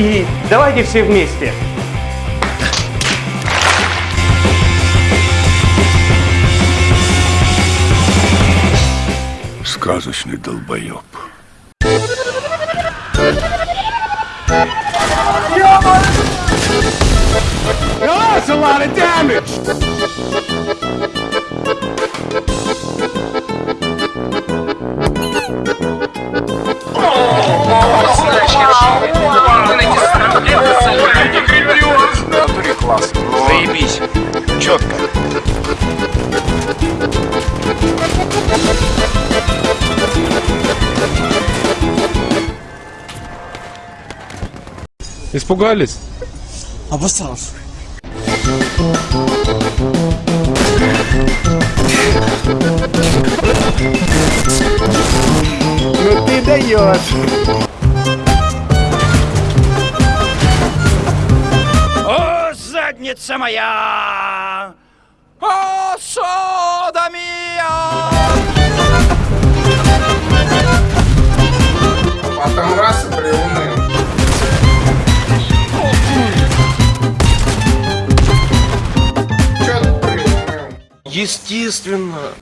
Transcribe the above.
И давайте все вместе. Сказочный долбоеб. That's a lot of damage! Заебись. Четко. Испугались? Обосрался. Ну ты даешь! умница моя! О, Содомия! Потом раз и приуныли. Естественно.